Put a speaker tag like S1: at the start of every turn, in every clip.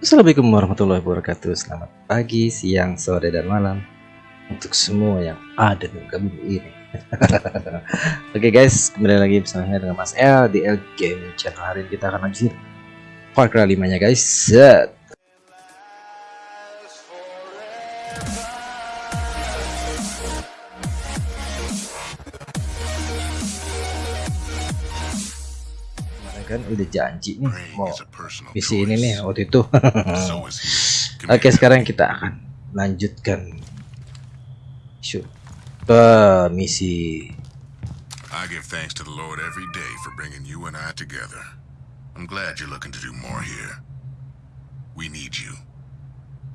S1: Assalamualaikum warahmatullahi wabarakatuh. Selamat pagi, siang, sore, dan malam Untuk semua yang ada di bumi ini. Oke okay guys, kembali lagi bersama saya dengan Mas L Di L Game Channel. Hari ini kita akan lanjut Far Cry 5 nya guys. Set kan udah janji nih mau misi ini nih waktu itu oke sekarang kita akan lanjutkan shoot ke misi
S2: I give thanks to the Lord every day for bringing you and I together. I'm glad you're looking to do more here. We need you.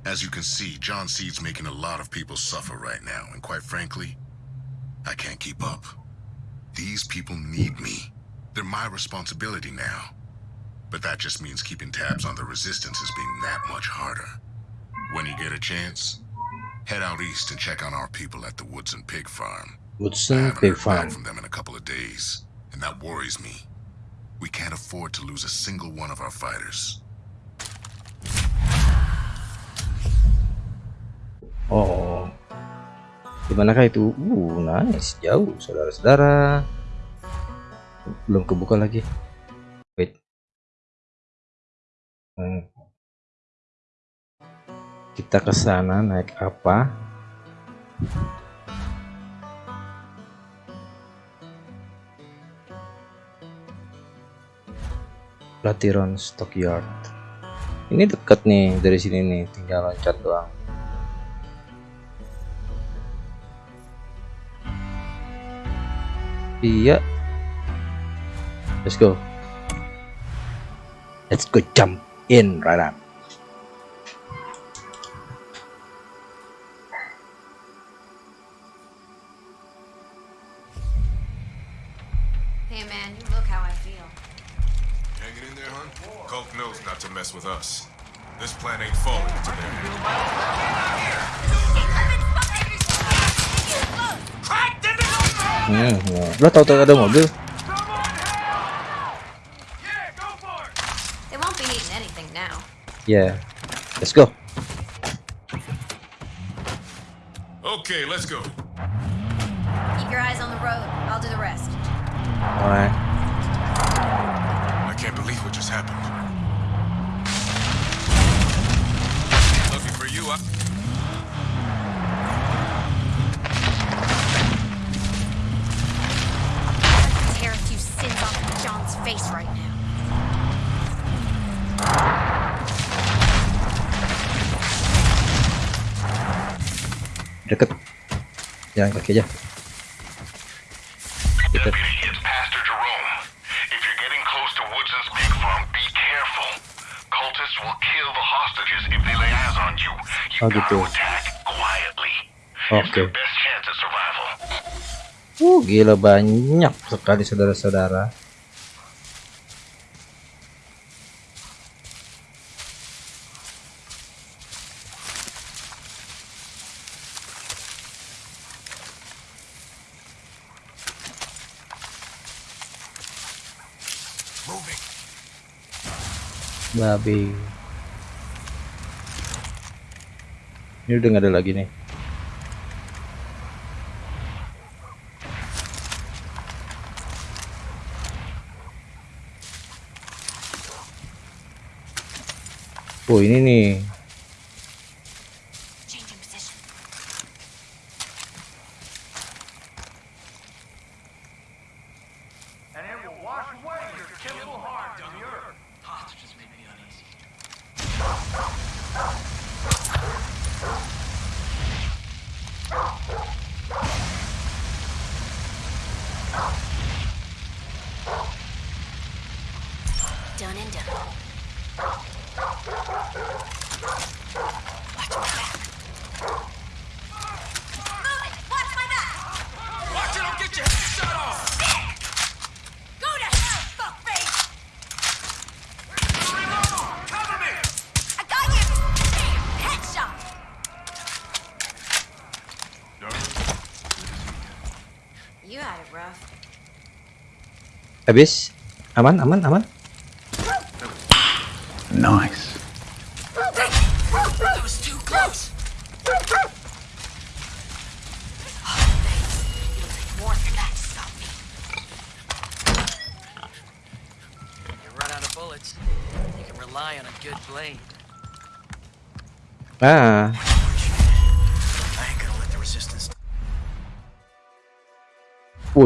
S2: As you can see, John Seed's making a lot of people suffer right now, and quite frankly, I can't keep up. These people need me. They're my responsibility now. But that just means keeping tabs on the resistance is being that much harder. When you get a chance, head out east and check on our people at the Woodson Pig Farm.
S1: Woodson Pig Farm.
S2: from them in a couple of days, and that worries me. We can't afford to lose a single one of our fighters.
S1: Oh, dimanakah itu? Uh, nice, jauh, saudara-saudara. Belum kebuka lagi. Wait. Hmm. kita ke sana naik apa? Latiron Stockyard. Ini dekat nih dari sini nih tinggal loncat doang. Iya Let's go. Let's go jump in right now.
S3: Hey man, you look how I feel.
S4: Hanging in there, hon? Coke knows not to mess with us. This plan ain't falling today.
S1: Hmm, lo tau tau ada mobil? Yeah. Let's go.
S4: Okay, let's go.
S3: Keep your eyes on the road. I'll do the rest.
S1: All right.
S4: I can't believe what just happened. Lucky for you, I...
S3: Tear a few sins off of John's face right now.
S2: Lay eyes on you. You
S1: Oh, gitu. Oke.
S2: Survival.
S1: uh gila banyak sekali saudara-saudara babi ini udah nggak ada lagi nih. Oh ini nih
S3: Changing position.
S5: and it will wash away your temple heart on the earth. Hostages make me uneasy.
S3: Done and done. Watch my back. Move it! Watch my back!
S4: Watch it, I'll get your head shot off!
S3: Go to hell, fuckface!
S4: Cover me!
S3: I got you! Bam! Headshot! You had it rough.
S1: Habis? Aman aman aman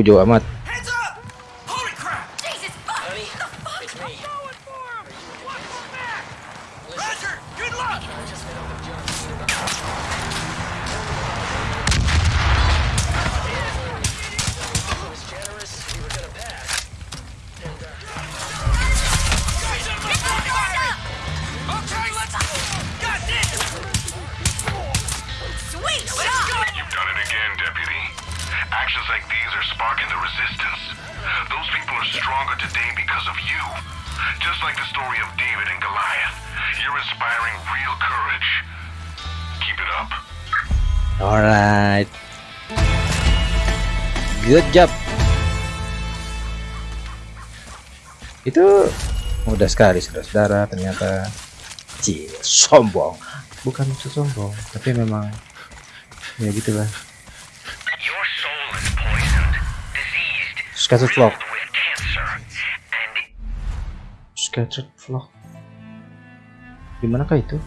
S1: jauh amat.
S6: inspiring real courage. Keep it up.
S1: Alright. Good job. Itu mudah sekali saudara-saudara ternyata. Cie, sombong. Bukan maksud sombong, tapi memang ya gitulah. Scattered vlog. Scattered vlog
S7: di manakah itu?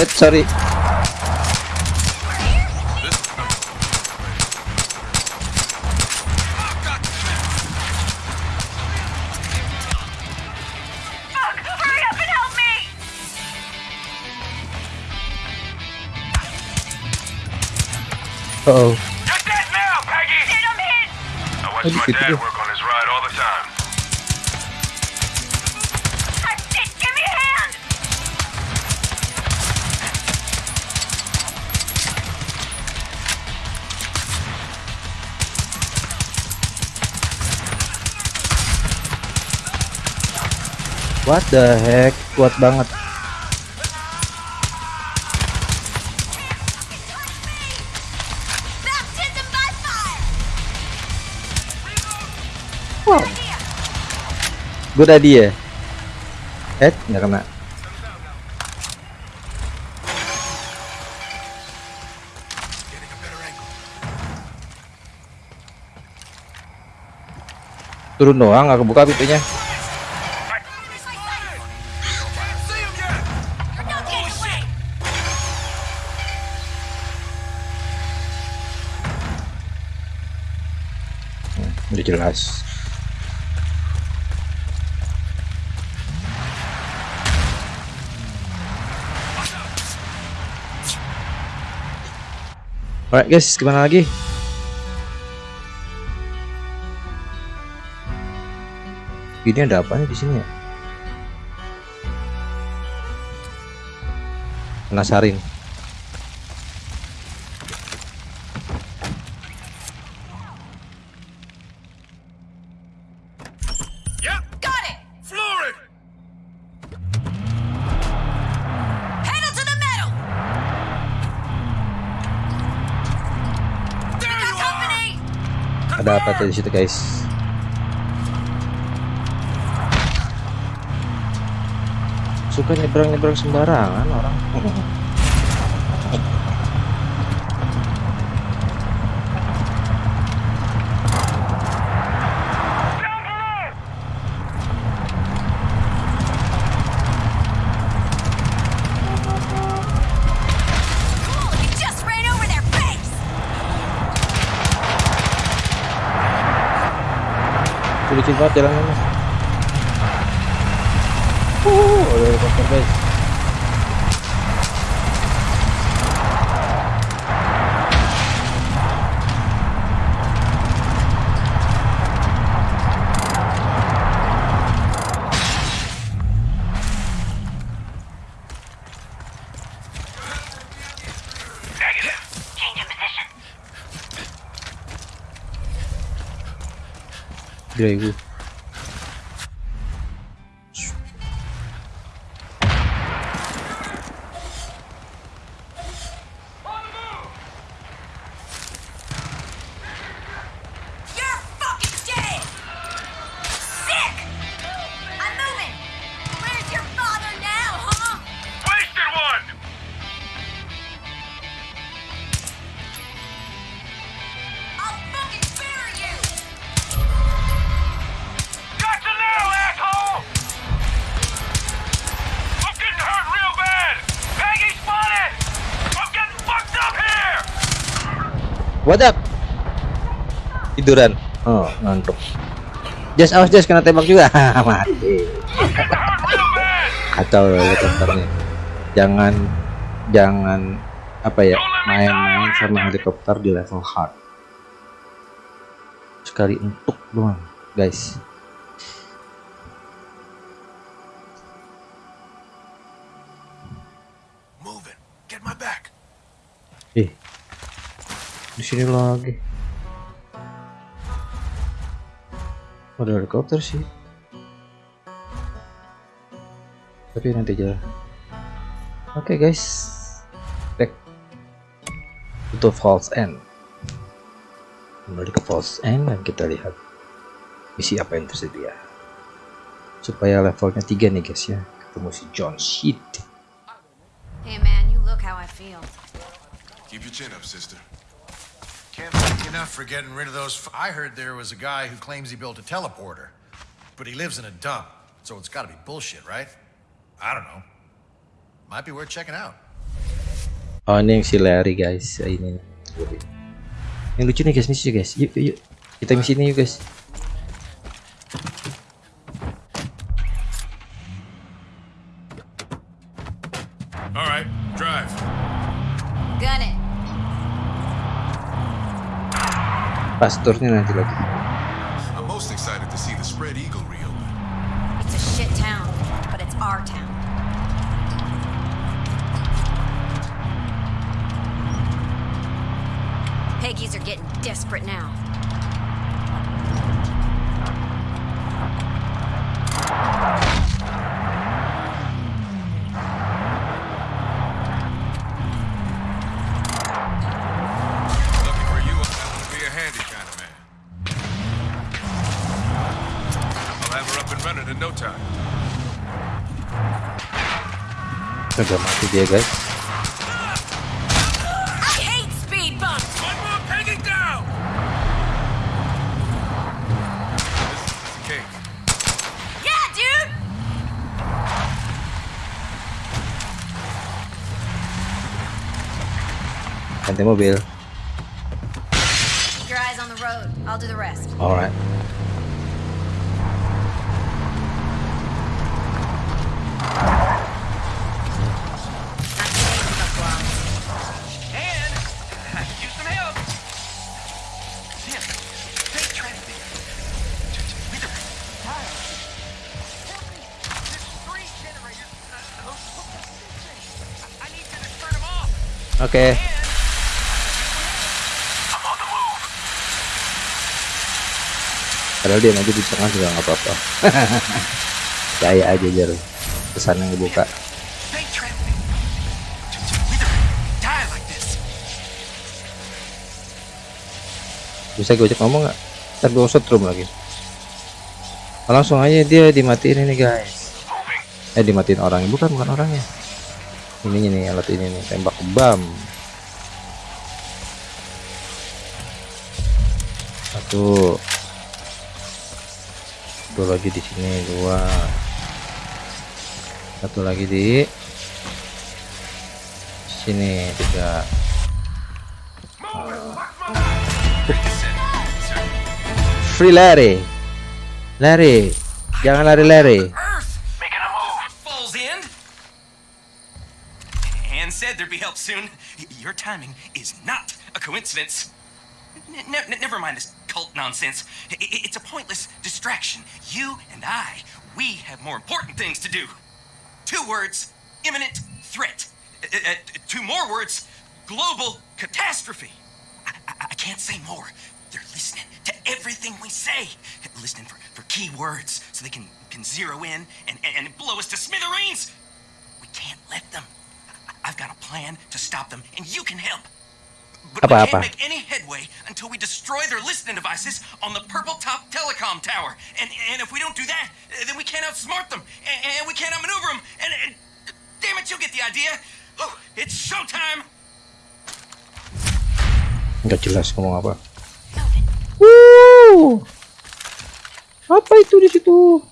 S1: Hit, sorry.
S3: Uh
S1: oh.
S6: That now, Peggy!
S3: Hit him, hit!
S6: I
S1: watched
S6: my dad work
S1: What the heck, kuat banget. Wow. Gue tadi ya. Eh, nggak kena. turun doang nggak kebuka pintunya udah jelas Alright guys, gimana lagi? Ini ada apa nih di sini ya? Penasarin. kita di situ guys. Suka nyebrang nyebrang sembarangan orang. banget jalanannya uh ada helikopter guys. Gila ibu Tiduran. Oh, ngantuk. Jas, awas Jas kena tembak juga. Mati. Kacau helikopternya. Jangan jangan apa ya main-main sama helikopter di level hard. Sekali untuk doang, guys.
S4: Moving. Get my back.
S1: Eh, di sini lagi. Ada helikopter sih. Tapi nanti aja. Oke guys, back to false end. Kembali ke false end dan kita lihat misi apa yang tersedia. Supaya levelnya tiga nih guys ya. Ketemu si John Sheet.
S3: Hey man, you look how I feel.
S4: Keep your chin up, sister.
S8: Can't thank enough for getting rid of those. I heard there was a guy who claims he built a teleporter, but he lives in a dump, so it's got to be bullshit, right? I don't know. Might be worth checking out.
S1: Oh ini yang si Larry guys ini yang lucu nih guys misi guys yuk yuk, yuk. kita misi ini yuk guys pasturnya nanti lagi
S4: no time.
S1: udah mati dia guys.
S3: I hate
S1: oke.
S5: Move.
S1: padahal dia maju di tengah juga nggak apa-apa. Percaya aja jar pesan yang dibuka. Bisa gue cek ngomong nggak? Ntar gue setrum lagi. Oh, langsung aja dia dimatiin ini guys. Eh dimatiin orangnya. Bukan bukan orangnya. Ininya nih alat ini nih tembak bam satu satu lagi di sini dua satu lagi di sini tiga free Larry Lari. Jangan lari-lari.
S5: Earth! Your timing is not a coincidence. N- ne- never mind this cult nonsense. I- it's a pointless distraction. You and I, we have more important things to do. Two words imminent threat. Uh, uh, two more words global catastrophe. I, I, I can't say more. They're listening to everything we say, listening for, for key words so they can, can zero in and, and, and blow us to smithereens. We can't let them. I- I've got a plan to stop them, and you can help. But we can't
S1: apa?
S5: make any headway until we destroy their listening devices on the Purple Top Telecom Tower. And, and if we don't do that, then we can't outsmart them, and, and we can't outmaneuver them. And, and damn it, you'll get the idea. Oh, it's showtime.
S1: Nggak jelas ngomong apa. Wuh. Apa itu di situ?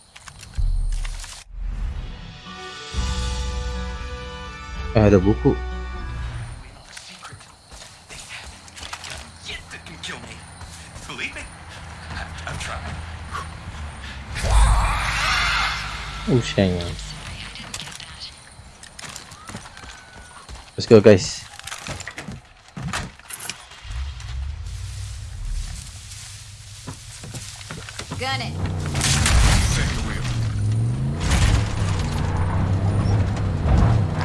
S1: Eh, ada buku.
S5: Yet that can kill me. Believe me, I- I've tried.
S1: Usahanya. Let's go guys.
S3: Gun it.
S4: Take the wheel.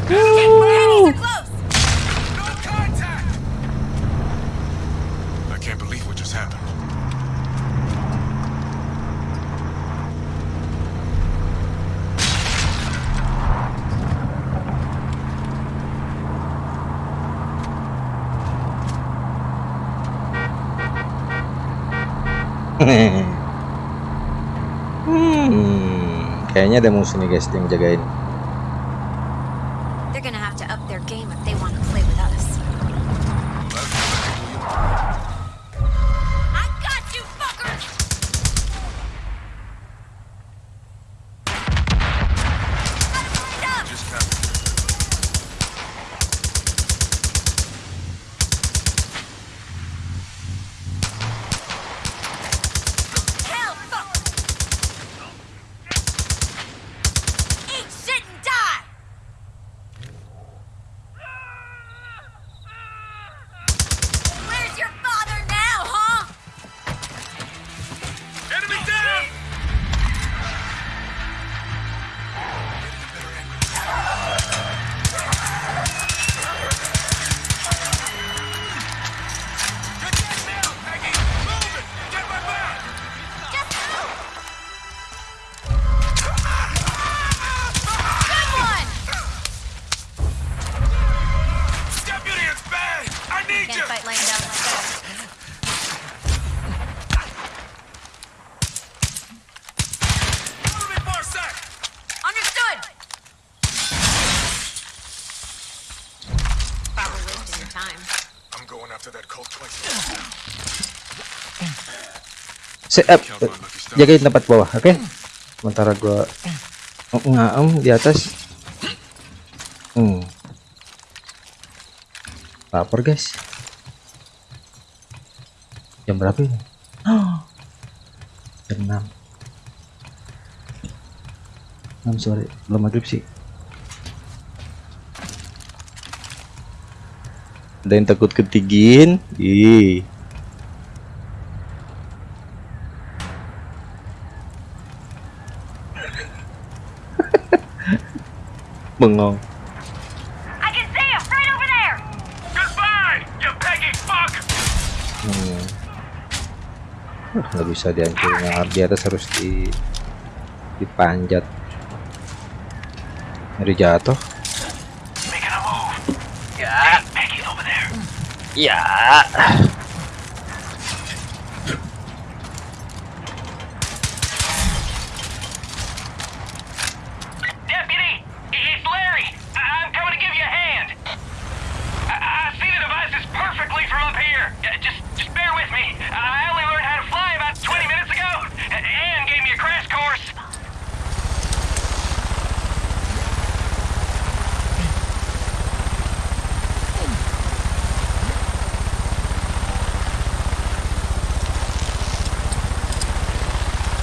S3: Enemies are close.
S4: No contact! I can't believe what just happened.
S1: hmm, kayaknya ada musuh nih guys yang jagain. Set up. Jagain tempat bawah, oke? Sementara gua ngaem di atas. Hmm. Lapar guys. Jam berapa ini? Jam 6 6 sore belum maghrib sih ada yang takut ketinggiin ih bengong
S3: I can see him right over there!
S4: Goodbye, you Peggy fuck!
S1: Hmm. Nggak bisa dihancurin yang di atas harus di dipanjat dari jatuh
S9: Making a move. Yeah. Peggy over there.
S1: ya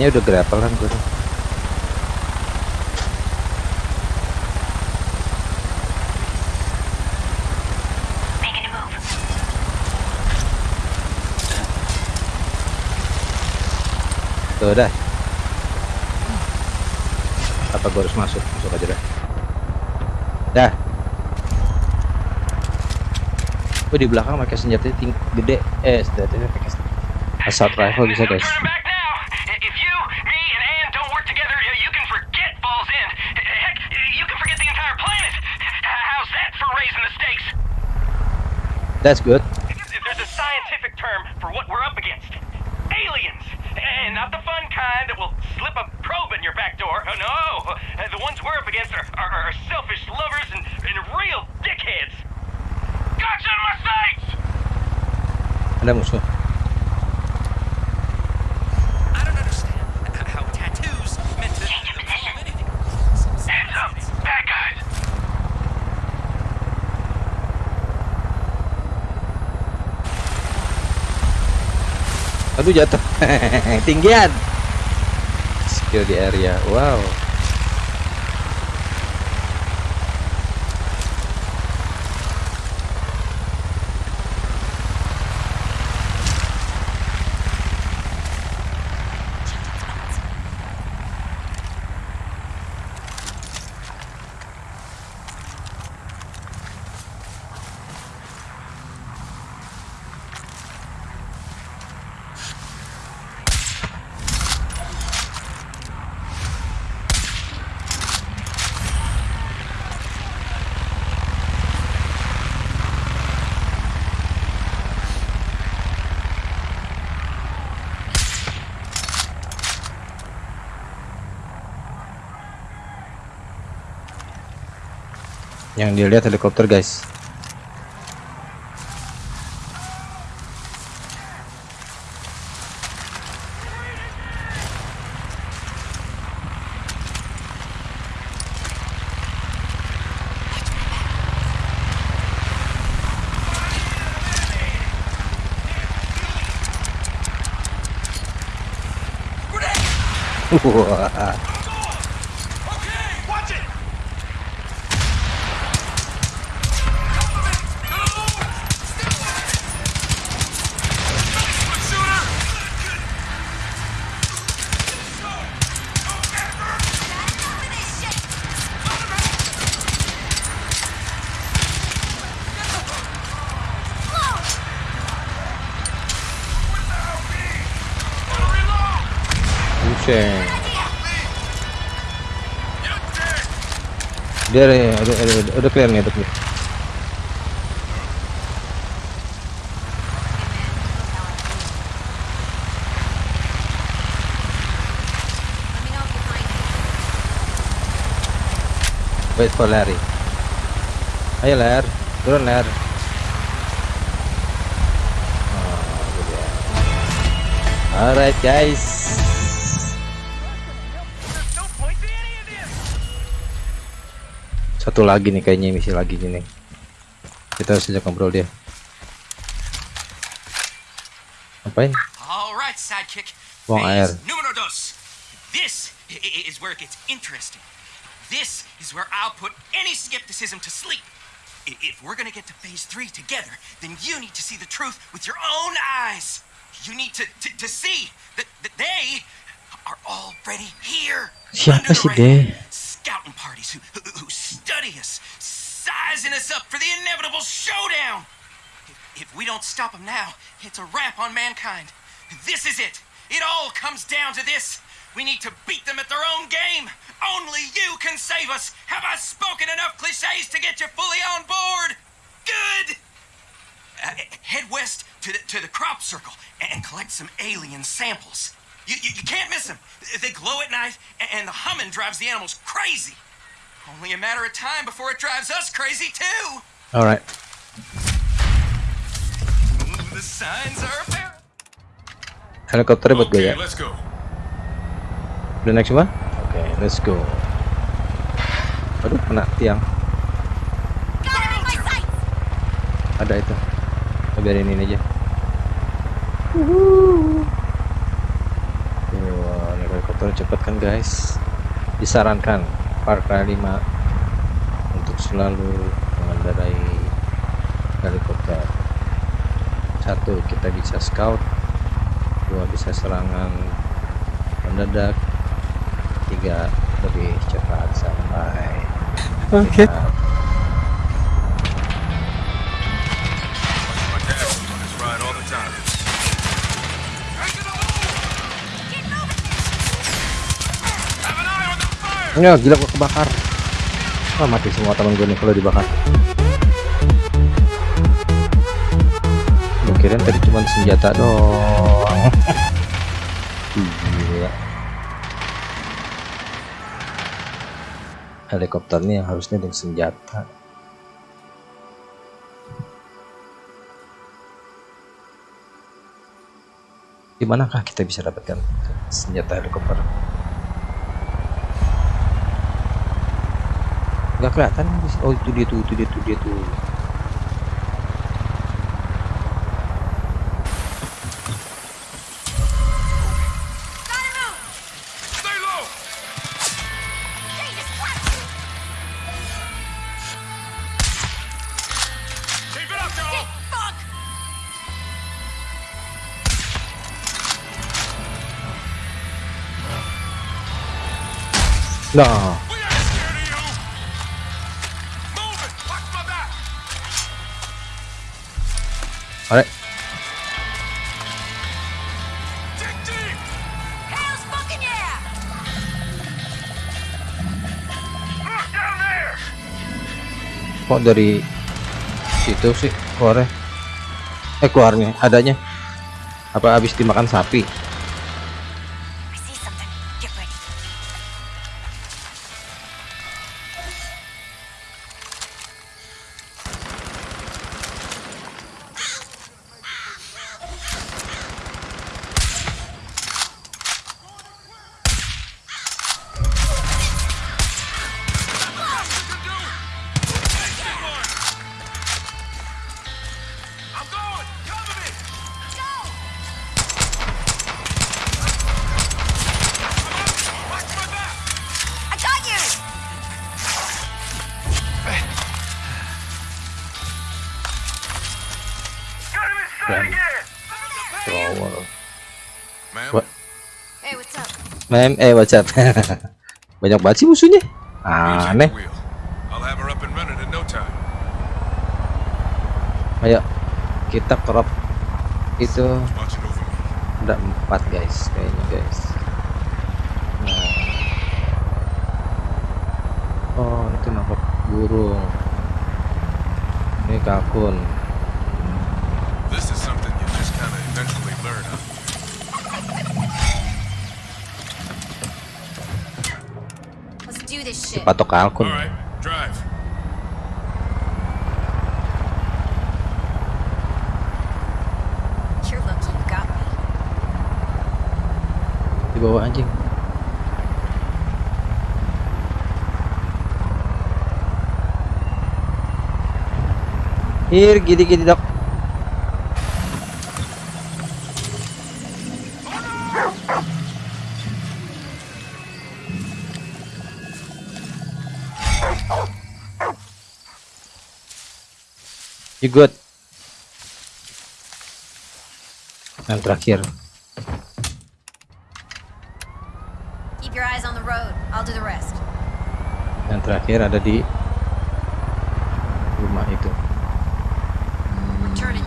S1: Kayaknya udah grapple kan gue. tuh. Dah. Apa gue harus masuk? Masuk aja dah. Dah. Gue di belakang pakai senjata ting gede. Eh, senjatanya pakai assault rifle bisa guys. That's good.
S9: There's a scientific term for what we're up against. Aliens. And not the fun kind that will slip a probe in your back door. Oh, no. Uh, the ones we're up against are, are, are selfish lovers and, and real dickheads. Gotcha my sights!
S1: Ada jatuh. Tinggian. Skill di area. Wow. Yang dilihat helikopter guys. Wah. Dia ada, ada, ada, ada- udah clear nih, udah clear. Wait for Larry. Ayo Lar, turun Lar. Oh. Alright guys. Satu lagi nih kayaknya misi lagi nih. Kita harus ajak ngobrol dia. Ngapain?
S5: All right, sidekick.
S1: Buang air.
S5: Numero dos. This is where it gets interesting. This is where I'll put any skepticism to sleep. If we're gonna get to phase three together, then you need to see the truth with your own eyes. You need to, to, to see that, that they are already here.
S1: Siapa sih
S5: radar. Scouting parties who, who, who study us, sizing us up for the inevitable showdown. If, if we don't stop them now, it's a wrap on mankind. This is it. It all comes down to this. We need to beat them at their own game. Only you can save us. Have I spoken enough cliches to get you fully on board? Good. Uh, head west to the, to the crop circle and collect some alien samples. You, you, you can't miss them. They glow at night, a- and the humming drives the animals crazy. Only a matter of time before it drives us crazy, too.
S1: Alright.
S5: The signs are apparent.
S1: Helikopternya buat gue
S4: Okay,
S1: ya.
S4: let's go.
S1: Udah naik semua? Oke, let's go. Aduh, kena tiang.
S3: Got him in my sights!
S1: Ada itu. Biarin ini aja. Wah, helikopter cepet kan guys. Disarankan Far Cry 5 untuk selalu mengendarai helikopter. Satu, kita bisa scout. Dua, bisa serangan mendadak. Tiga, lebih cepat sampai. Oke.
S4: My
S1: Ya gila gua kebakar. Wah mati semua temen gue nih kalau dibakar. Gue kirain tadi cuma senjata doang. Gila. Helikopter ini yang harusnya dengan senjata. Di manakah kita bisa dapatkan senjata helikopter? Nggak kelihatan oh itu dia tuh itu dia tuh dia tuh.
S4: Stay
S1: kok dari situ sih keluarnya? Eh keluarnya adanya. Apa habis dimakan sapi Damn.
S9: again!
S1: Thrower.
S4: Ma'am?
S1: What?
S3: Hey, what's up?
S1: mem eh what's up banyak banget sih musuhnya aneh ayo kita crop itu ada empat guys kayaknya guys nah. oh itu nangkap burung ini kalkun
S3: Let's do this shit.
S1: patok kalkun
S4: All right, drive.
S3: You're lucky you got me.
S1: di bawah anjing Here, gini gini dok. You good? Yang terakhir.
S3: Keep your eyes on the road. I'll do the rest.
S1: Yang terakhir ada di rumah itu.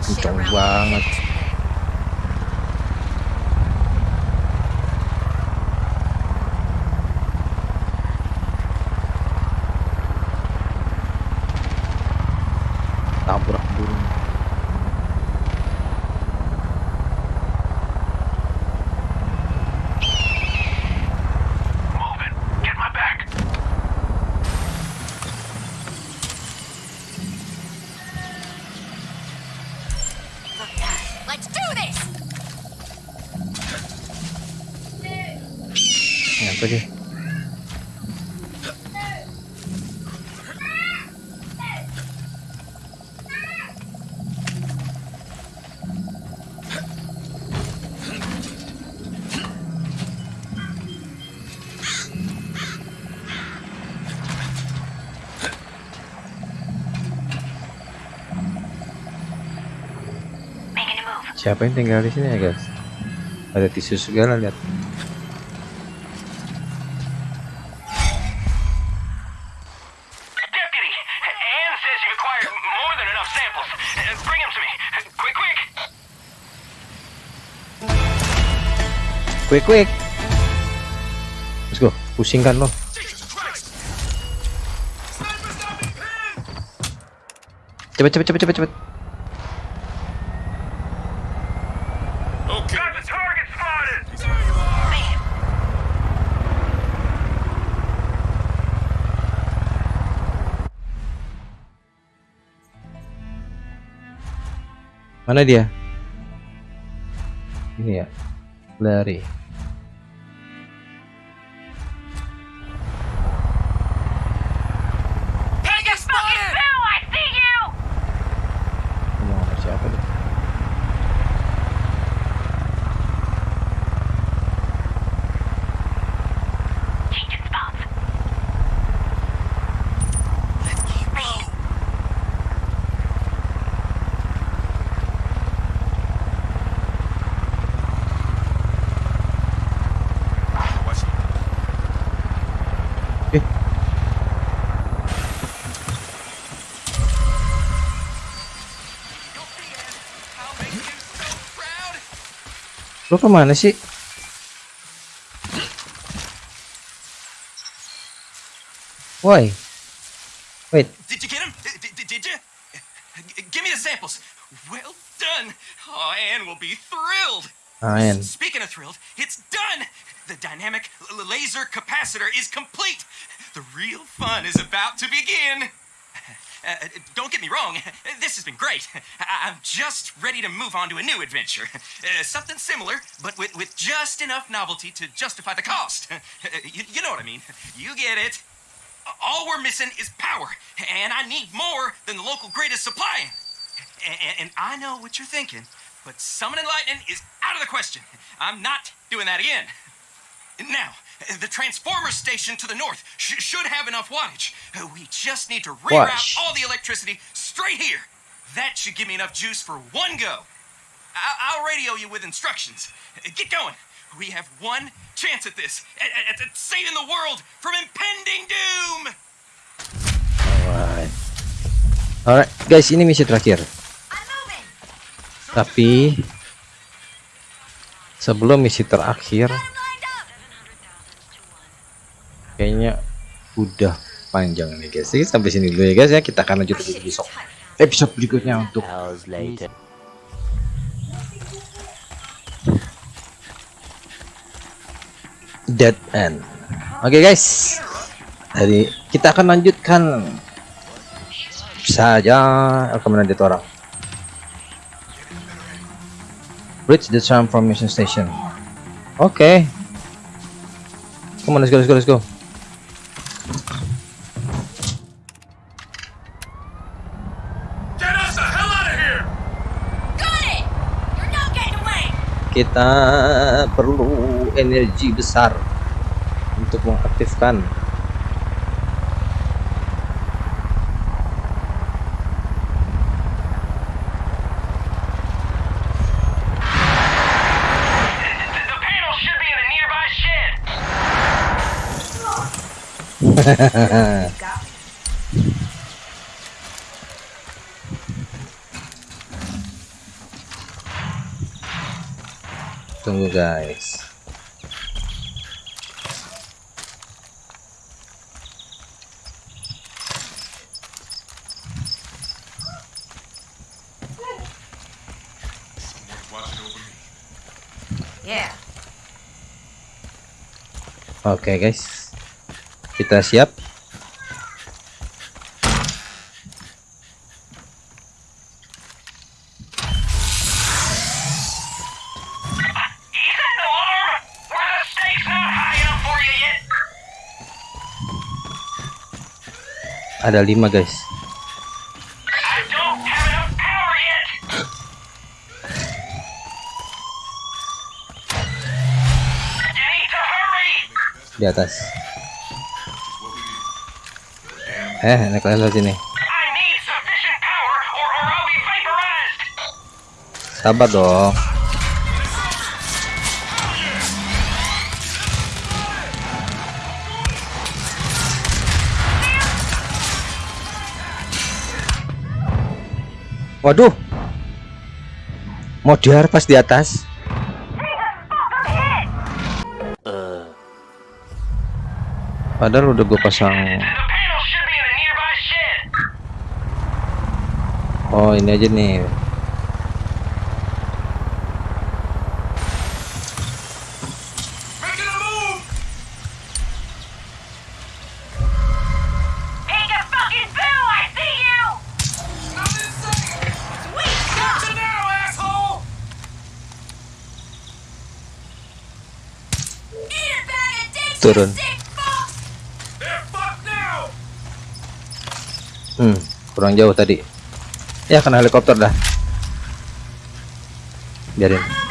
S1: Kencang
S3: around.
S1: banget. Tabrak burung.
S9: Move it! Get my back!
S3: Fuck that. Let's do this!
S1: Yang lagi.
S3: Making a move.
S1: Siapa yang tinggal di sini ya guys? Ada tisu segala lihat.
S9: Deputy, Anne says you've acquired more than enough samples. Bring them to me. Quick, quick!
S1: Quick quick. Let's go. Pusingkan lo. Cepet cepet cepet cepet cepet. Mana dia? Ini ya. Lari. Kemana sih? Why? Wait,
S5: Did you get him? Did, did, did you? Give me the samples. Well done. Oh, Anne will be thrilled.
S1: Ayan.
S5: Speaking of thrilled, it's done. The dynamic laser capacitor is complete. The real fun is about to begin. Uh, don't get me wrong, this has been great. I- I'm just ready to move on to a new adventure. Uh, something similar, but with, with just enough novelty to justify the cost. you, you know what I mean. You get it. All we're missing is power, and I need more than the local grid is supplying. And I know what you're thinking, but summoning lightning is out of the question. I'm not doing that again. Now, the transformer station to the north sh- should have enough wattage. We just need to reroute
S1: Wattage.
S5: all the electricity straight here. That should give me enough juice for one go. I- I'll radio you with instructions. Get going. We have one chance at this, at, at, at saving the world from impending doom.
S1: Alright. Alright, guys, ini misi terakhir.
S3: I'm moving!
S1: Tapi sebelum misi terakhir, kayaknya udah panjang nih guys. Jadi sampai sini dulu ya guys ya. Kita akan lanjut lagi besok episode berikutnya untuk Dead End. Oke guys, jadi kita akan lanjutkan saja dia tuh orang. Reach the transformation station. Oke. Come on, let's go, let's go, let's go.
S4: Get us the hell out of here!
S3: Got it! You're not getting away!
S1: Kita perlu energi besar untuk mengaktifkan
S9: The
S1: Tunggu guys. Oke guys. Kita siap.
S9: Is that an alarm? Were the stakes not high enough for you yet?
S1: Ada lima guys. Di atas. Eh naik lagi sini.
S9: I need
S1: waduh. Mau diharpas di atas. Padahal udah gue pasang. Oh ini aja nih Turun. Hmm, kurang jauh tadi. Ya kena helikopter dah. Biarin.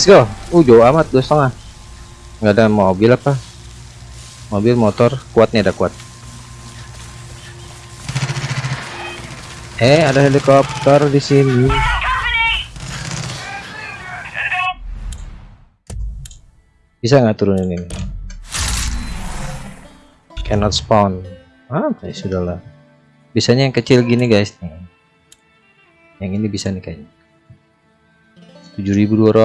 S1: Let's go. Uh, jauh amat dua setengah. Nggak ada mobil apa? Mobil, motor, kuat nih ada kuat. Eh, ada helikopter di sini. Bisa nggak turunin ini? Cannot spawn. Ah, ya sudahlah. Bisanya yang kecil gini guys nih. Yang ini bisa nih kayaknya. 7200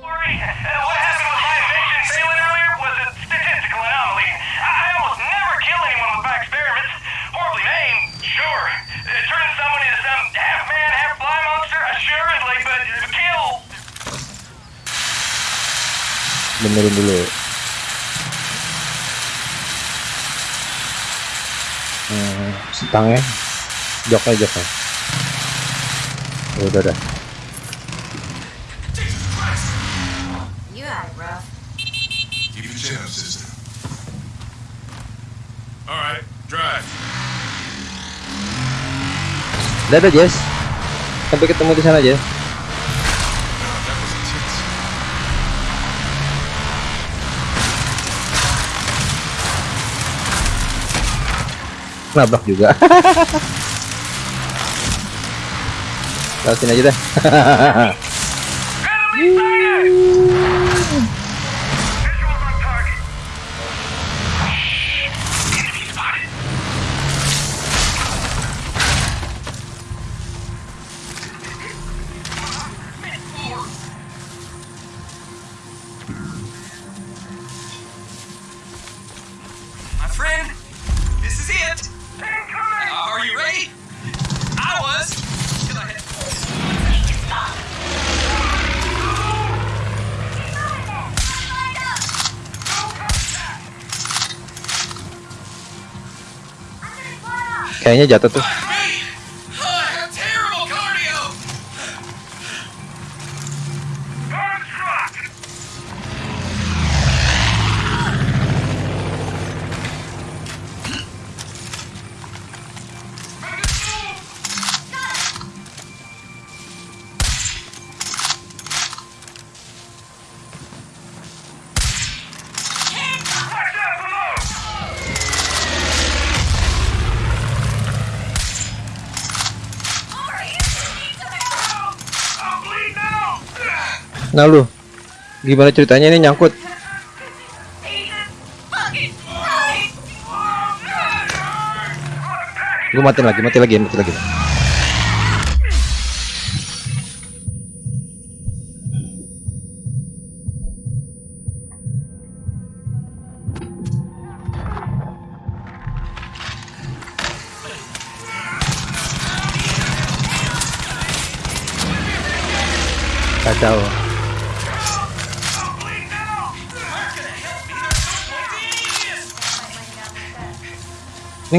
S9: worry. What happened with my invention failing earlier was a statistical anomaly. I I almost never kill anyone with my experiments. Horribly named, sure. Uh, turning someone into some half man, half fly monster, assuredly, but uh, kill.
S1: benerin dulu hmm, setangnya joknya joknya Ya udah
S3: it rough.
S2: Keep your chin up, sister.
S4: Alright, drive.
S1: dadah Jess sampai ketemu di sana
S4: intense.
S1: nabrak juga Lewat sini aja dah kayaknya jatuh tuh Nah lu, gimana ceritanya ini nyangkut? Gue mati lagi, mati lagi, mati lagi.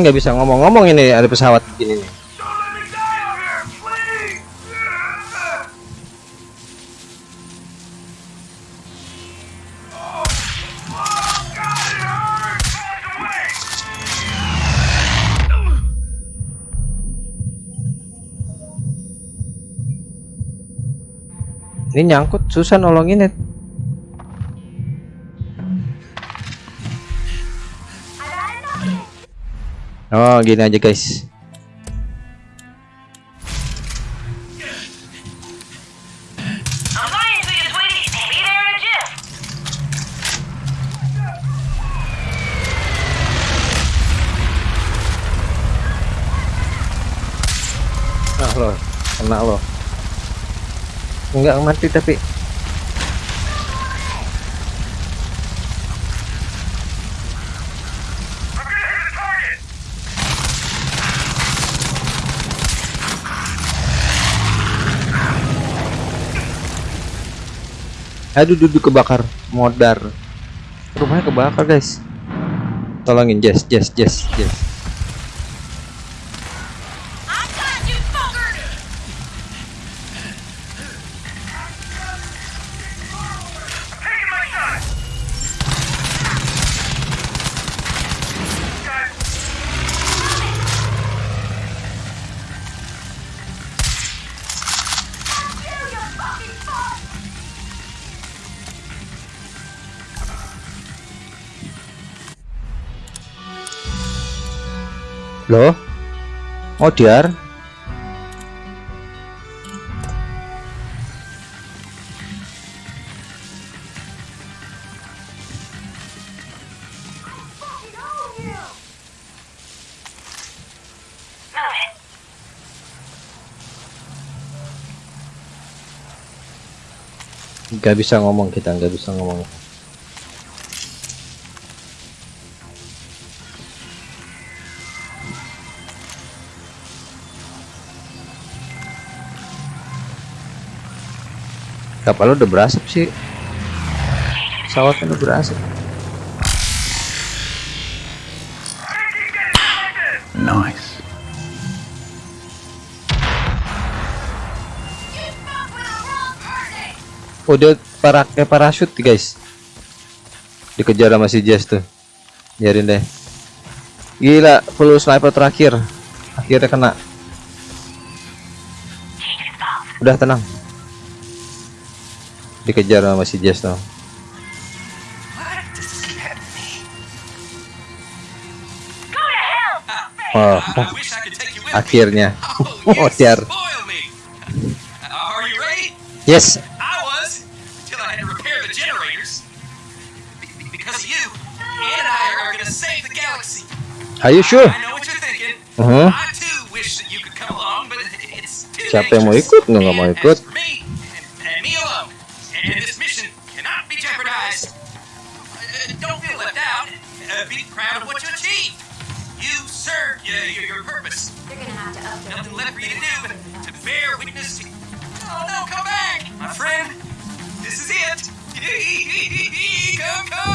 S1: Nggak bisa ngomong-ngomong ini ada pesawat begini nih. Ini nyangkut susah nolongin ya. Oh gini aja guys.
S9: Alliance is waiting. Be there in a jiff.
S1: Nah lo, kena lo. Enggak mati tapi. Aduh duduk kebakar. Modar. Rumahnya kebakar guys. Tolongin Jess Jess Jess Jess Oh, diar?
S9: Move it.
S1: Gak bisa ngomong kita, nggak bisa ngomong. Kapal udah berasap sih. Pesawatnya udah berasap.
S8: Nice.
S1: Oh dia pakai parasut guys. Dikejar sama si Jess tuh. Biarin deh. Gila, full sniper terakhir. Akhirnya kena. Udah tenang. Dikejar sama si Jess tuh. Oh,
S5: you
S1: akhirnya.
S5: Oh,
S1: Oh,
S5: you
S1: Tiar.
S5: spoil me. Uh, are you ready?
S1: Yes.
S5: I was, till I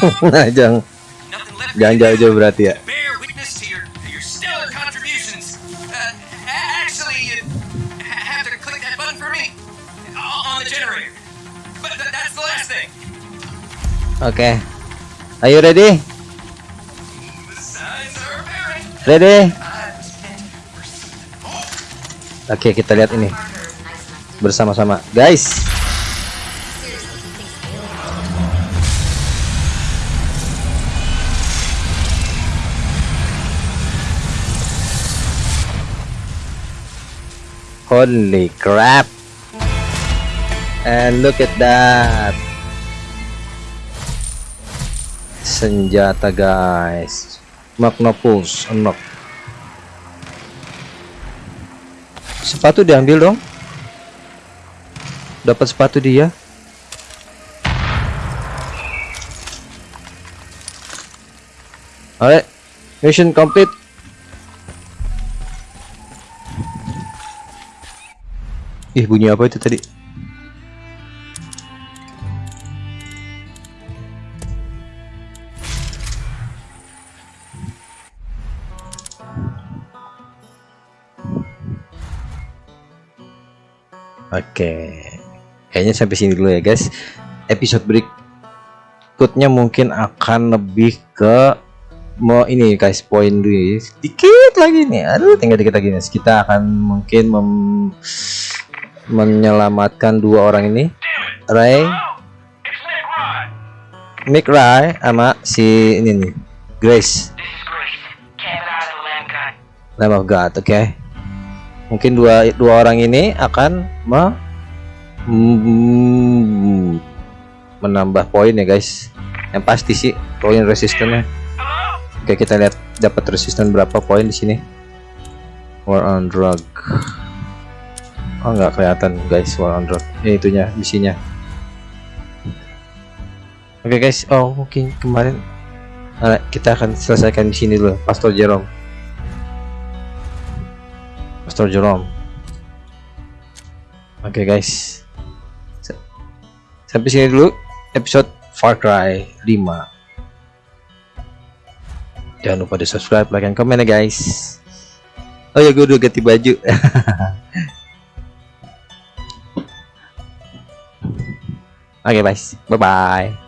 S5: generator. But th- that's the last thing.
S1: Oke. Are you ready? Ready? Oke, kita lihat ini bersama-sama. Guys, holy crap. and look at that. Senjata guys. Magnopus unlock sepatu diambil dong. Dapat sepatu dia. Alright, mission complete. Ih, bunyi apa itu tadi? Oke, kayaknya sampai sini dulu ya guys. Episode berikutnya mungkin akan lebih ke mau ini guys poin dulu ya. dikit lagi nih aduh tinggal dikit lagi nih kita akan mungkin mem menyelamatkan dua orang ini. Ray Mick Ray sama si ini nih Grace.
S9: Lamb
S1: of God oke. Mungkin dua dua orang ini akan me, mm, menambah poin ya guys. Yang pasti sih poin resistennya Oke kita lihat dapat resisten berapa poin di sini. War on drug. Oh nggak kelihatan guys war on. Ini itunya misinya. Oke guys, oh mungkin kemarin Nah, kita akan selesaikan di sini dulu, Pastor Jerome. Pastor Jerome. Oke guys. S- Sampai sini dulu episode Far Cry 5 jangan lupa di subscribe like and comment ya guys oh ya gue udah ganti baju oke guys. Bye bye